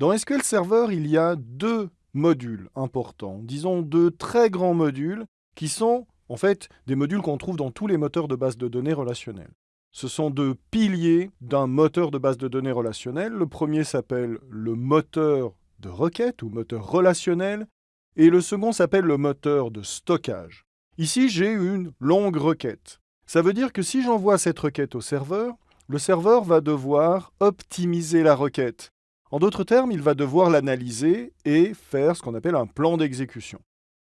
Dans SQL Server, il y a deux modules importants, disons deux très grands modules qui sont en fait des modules qu'on trouve dans tous les moteurs de base de données relationnels. Ce sont deux piliers d'un moteur de base de données relationnel. Le premier s'appelle le moteur de requête ou moteur relationnel et le second s'appelle le moteur de stockage. Ici, j'ai une longue requête. Ça veut dire que si j'envoie cette requête au serveur, le serveur va devoir optimiser la requête. En d'autres termes, il va devoir l'analyser et faire ce qu'on appelle un plan d'exécution.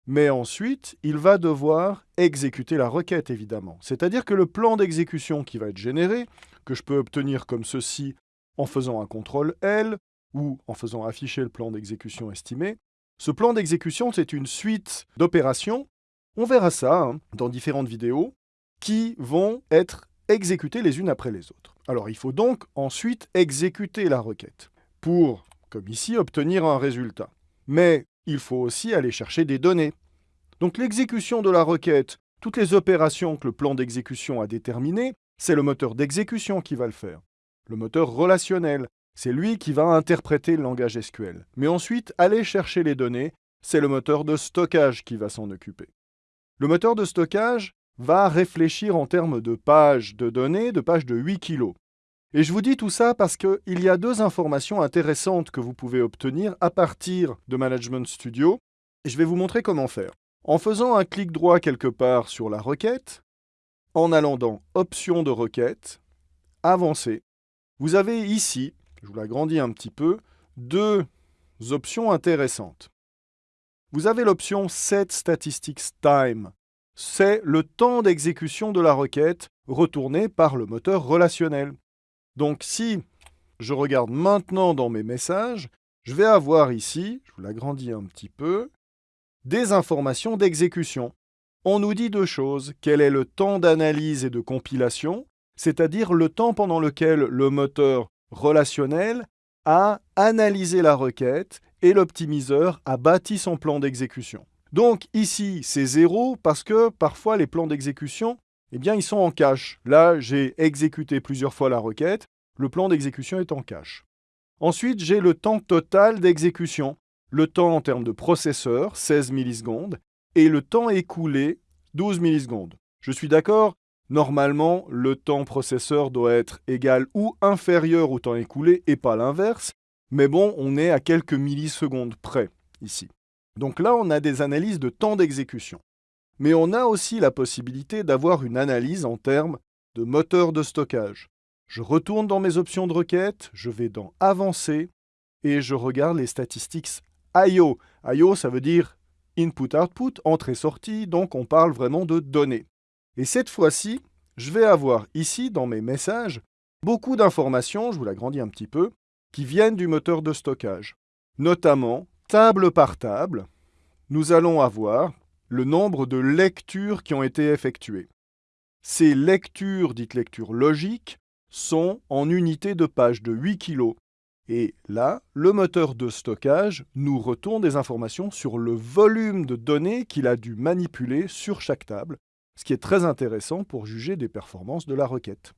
Mais ensuite, il va devoir exécuter la requête, évidemment. C'est-à-dire que le plan d'exécution qui va être généré, que je peux obtenir comme ceci en faisant un contrôle L ou en faisant afficher le plan d'exécution estimé, ce plan d'exécution, c'est une suite d'opérations. On verra ça hein, dans différentes vidéos qui vont être exécutées les unes après les autres. Alors, il faut donc ensuite exécuter la requête pour, comme ici, obtenir un résultat. Mais il faut aussi aller chercher des données. Donc l'exécution de la requête, toutes les opérations que le plan d'exécution a déterminées, c'est le moteur d'exécution qui va le faire. Le moteur relationnel, c'est lui qui va interpréter le langage SQL. Mais ensuite, aller chercher les données, c'est le moteur de stockage qui va s'en occuper. Le moteur de stockage va réfléchir en termes de pages de données, de pages de 8 kg. Et je vous dis tout ça parce qu'il y a deux informations intéressantes que vous pouvez obtenir à partir de Management Studio. Je vais vous montrer comment faire. En faisant un clic droit quelque part sur la requête, en allant dans Options de requête, Avancer, vous avez ici, je vous l'agrandis un petit peu, deux options intéressantes. Vous avez l'option Set Statistics Time. C'est le temps d'exécution de la requête retourné par le moteur relationnel. Donc si je regarde maintenant dans mes messages, je vais avoir ici, je vous l'agrandis un petit peu, des informations d'exécution. On nous dit deux choses. Quel est le temps d'analyse et de compilation, c'est-à-dire le temps pendant lequel le moteur relationnel a analysé la requête et l'optimiseur a bâti son plan d'exécution. Donc ici, c'est zéro parce que parfois les plans d'exécution eh bien, ils sont en cache. Là, j'ai exécuté plusieurs fois la requête. Le plan d'exécution est en cache. Ensuite, j'ai le temps total d'exécution. Le temps en termes de processeur, 16 millisecondes, et le temps écoulé, 12 millisecondes. Je suis d'accord, normalement, le temps processeur doit être égal ou inférieur au temps écoulé et pas l'inverse. Mais bon, on est à quelques millisecondes près ici. Donc là, on a des analyses de temps d'exécution. Mais on a aussi la possibilité d'avoir une analyse en termes de moteur de stockage. Je retourne dans mes options de requête, je vais dans Avancer et je regarde les statistiques I.O. I.O. ça veut dire Input-Output, entrée-sortie, donc on parle vraiment de données. Et cette fois-ci, je vais avoir ici dans mes messages beaucoup d'informations, je vous l'agrandis un petit peu, qui viennent du moteur de stockage. Notamment, table par table, nous allons avoir le nombre de lectures qui ont été effectuées. Ces lectures, dites lectures logiques, sont en unités de page de 8 kg. Et là, le moteur de stockage nous retourne des informations sur le volume de données qu'il a dû manipuler sur chaque table, ce qui est très intéressant pour juger des performances de la requête.